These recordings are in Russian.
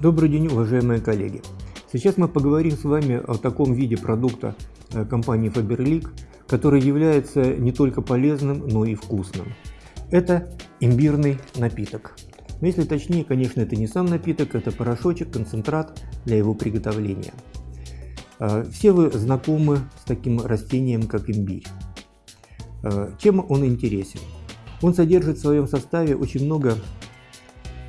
Добрый день, уважаемые коллеги! Сейчас мы поговорим с вами о таком виде продукта э, компании Faberlic, который является не только полезным, но и вкусным. Это имбирный напиток. Но если точнее, конечно, это не сам напиток, это порошочек, концентрат для его приготовления. Э, все вы знакомы с таким растением, как имбирь. Э, чем он интересен? Он содержит в своем составе очень много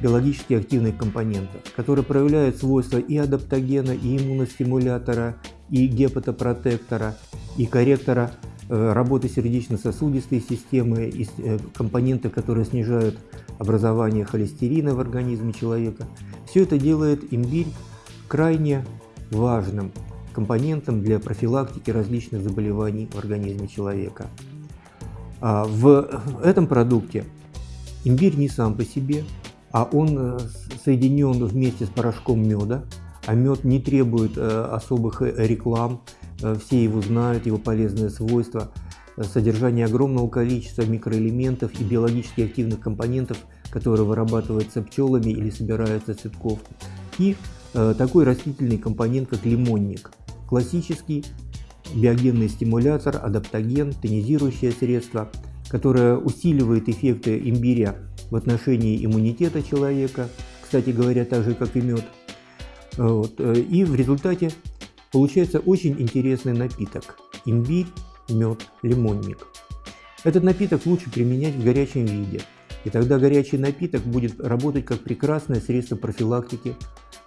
биологически активных компонентов, которые проявляют свойства и адаптогена, и иммуностимулятора, и гепатопротектора, и корректора э, работы сердечно-сосудистой системы, и э, компоненты, которые снижают образование холестерина в организме человека. Все это делает имбирь крайне важным компонентом для профилактики различных заболеваний в организме человека. А в этом продукте имбирь не сам по себе, а он э, соединен вместе с порошком меда, а мед не требует э, особых э, реклам, все его знают, его полезные свойства, содержание огромного количества микроэлементов и биологически активных компонентов, которые вырабатываются пчелами или собираются цветков, и такой растительный компонент, как лимонник, классический биогенный стимулятор, адаптоген, тонизирующее средство, которое усиливает эффекты имбиря в отношении иммунитета человека, кстати говоря, так же, как и мед. Вот. И в результате получается очень интересный напиток – имбирь, мед, лимонник. Этот напиток лучше применять в горячем виде, и тогда горячий напиток будет работать как прекрасное средство профилактики,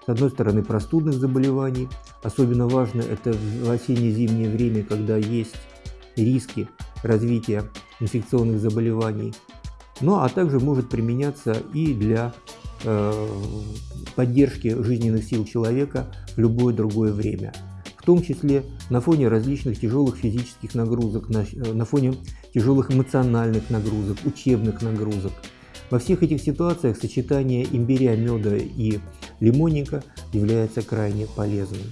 с одной стороны, простудных заболеваний, особенно важно это в осенне-зимнее время, когда есть риски развития инфекционных заболеваний, ну а также может применяться и для э, поддержки жизненных сил человека в любое другое время. В том числе на фоне различных тяжелых физических нагрузок, на, э, на фоне тяжелых эмоциональных нагрузок, учебных нагрузок. Во всех этих ситуациях сочетание имбиря, меда и лимонника является крайне полезным.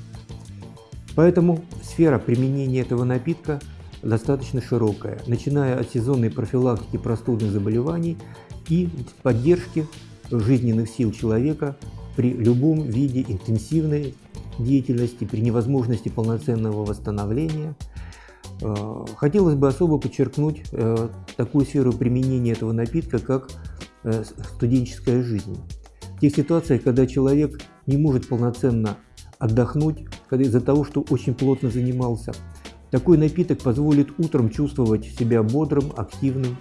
Поэтому сфера применения этого напитка достаточно широкая, начиная от сезонной профилактики простудных заболеваний и поддержки жизненных сил человека при любом виде интенсивной деятельности, при невозможности полноценного восстановления. Э, хотелось бы особо подчеркнуть э, такую сферу применения этого напитка, как э, студенческая жизнь. В тех ситуациях, когда человек не может полноценно отдохнуть из-за того, что очень плотно занимался, такой напиток позволит утром чувствовать себя бодрым, активным,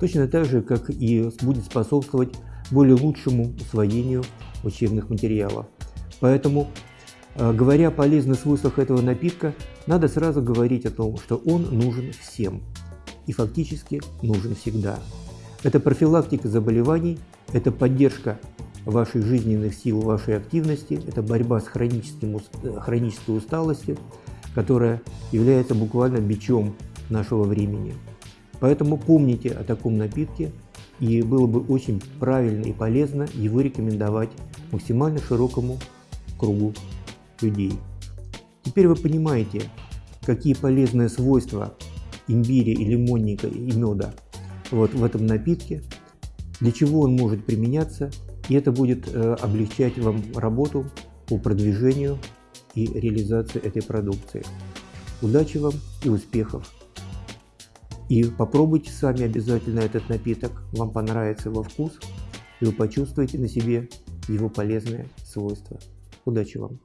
точно так же, как и будет способствовать более лучшему усвоению учебных материалов. Поэтому, э, говоря о полезных свойствах этого напитка, надо сразу говорить о том, что он нужен всем и фактически нужен всегда. Это профилактика заболеваний, это поддержка ваших жизненных сил, вашей активности, это борьба с хроническим, э, хронической усталостью, которая является буквально бичом нашего времени. Поэтому помните о таком напитке, и было бы очень правильно и полезно его рекомендовать максимально широкому кругу людей. Теперь вы понимаете, какие полезные свойства имбиря и лимонника и меда вот в этом напитке, для чего он может применяться, и это будет э, облегчать вам работу по продвижению и реализации этой продукции. Удачи вам и успехов! И попробуйте сами обязательно этот напиток, вам понравится его вкус, и вы почувствуете на себе его полезные свойства. Удачи вам!